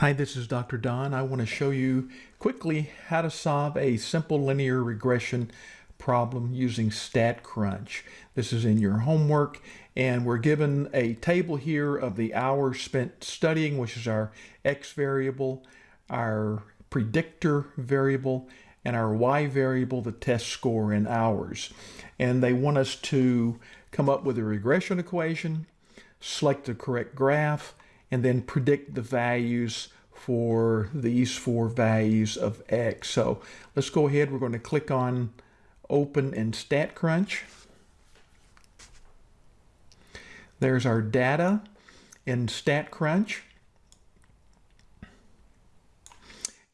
Hi, this is Dr. Don. I want to show you quickly how to solve a simple linear regression problem using StatCrunch. This is in your homework and we're given a table here of the hours spent studying, which is our X variable, our predictor variable, and our Y variable, the test score in hours. And they want us to come up with a regression equation, select the correct graph, and then predict the values for these four values of x. So let's go ahead. We're going to click on open in StatCrunch. There's our data in StatCrunch.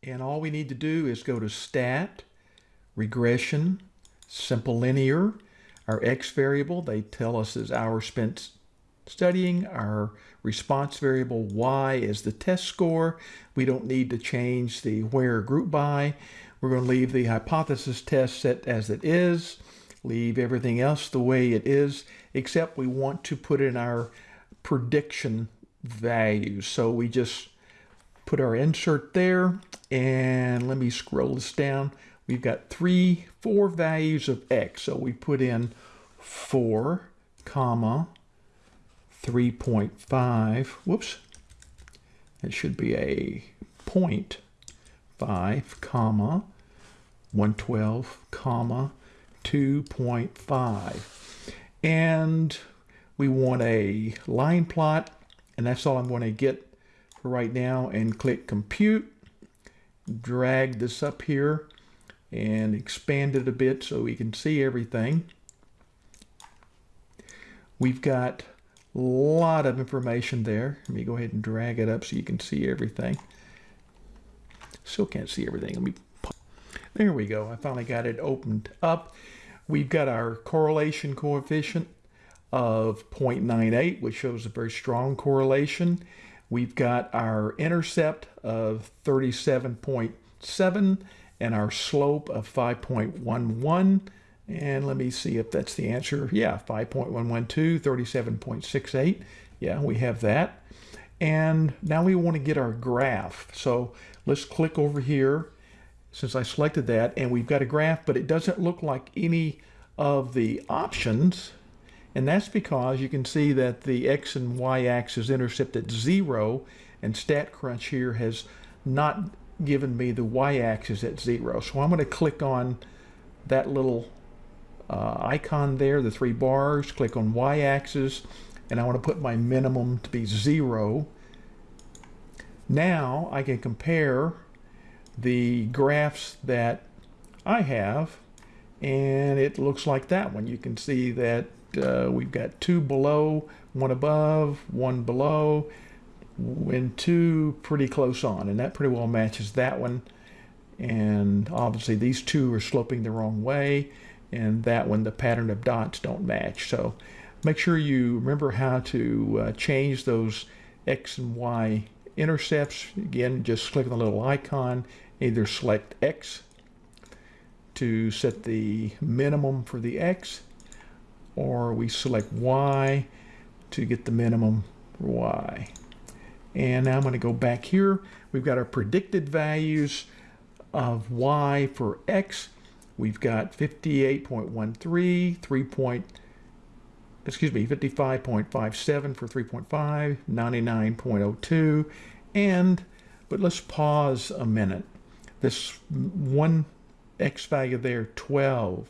And all we need to do is go to stat, regression, simple linear, our x variable, they tell us is hours spent studying. Our response variable y is the test score. We don't need to change the where group by. We're going to leave the hypothesis test set as it is, leave everything else the way it is, except we want to put in our prediction values. So we just put our insert there and let me scroll this down. We've got three, four values of x. So we put in four, comma, 3.5, whoops, it should be a point 5, comma, 112, comma, 2.5. And we want a line plot, and that's all I'm going to get for right now, and click compute, drag this up here, and expand it a bit so we can see everything. We've got lot of information there. Let me go ahead and drag it up so you can see everything. Still can't see everything. Let me. There we go. I finally got it opened up. We've got our correlation coefficient of 0.98, which shows a very strong correlation. We've got our intercept of 37.7 and our slope of 5.11. And let me see if that's the answer. Yeah, 5.112, 37.68. Yeah, we have that. And now we want to get our graph. So let's click over here since I selected that and we've got a graph, but it doesn't look like any of the options. And that's because you can see that the X and Y axis intercept at zero and StatCrunch here has not given me the Y axis at zero. So I'm going to click on that little uh, icon there, the three bars, click on y-axis, and I want to put my minimum to be zero. Now I can compare the graphs that I have, and it looks like that one. You can see that uh, we've got two below, one above, one below, and two pretty close on, and that pretty well matches that one. And obviously these two are sloping the wrong way and that one the pattern of dots don't match. So make sure you remember how to uh, change those X and Y intercepts. Again, just click on the little icon, either select X to set the minimum for the X, or we select Y to get the minimum for Y. And now I'm going to go back here. We've got our predicted values of Y for X We've got 58.13, 3 point, excuse me, 55.57 for 3.5, 99.02, and, but let's pause a minute. This one X value there, 12.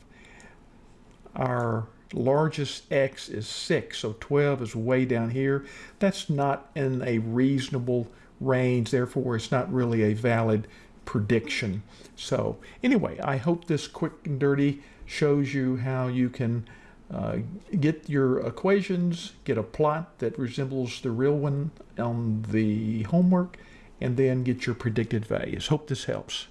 Our largest X is 6, so 12 is way down here. That's not in a reasonable range, therefore it's not really a valid prediction. So anyway, I hope this quick and dirty shows you how you can uh, get your equations, get a plot that resembles the real one on the homework, and then get your predicted values. Hope this helps.